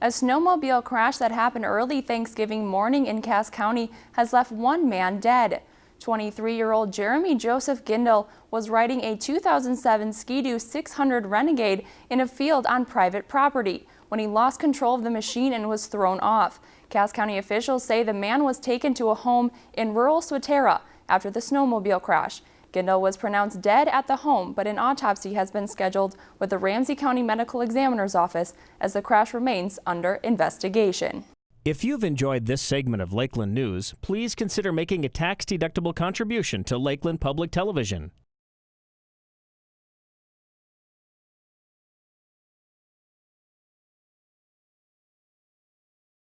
A snowmobile crash that happened early Thanksgiving morning in Cass County has left one man dead. 23-year-old Jeremy Joseph Gindel was riding a 2007 Ski-Doo 600 Renegade in a field on private property when he lost control of the machine and was thrown off. Cass County officials say the man was taken to a home in rural Swatara after the snowmobile crash. Gindel was pronounced dead at the home, but an autopsy has been scheduled with the Ramsey County Medical Examiner's Office as the crash remains under investigation. If you've enjoyed this segment of Lakeland News, please consider making a tax-deductible contribution to Lakeland Public Television.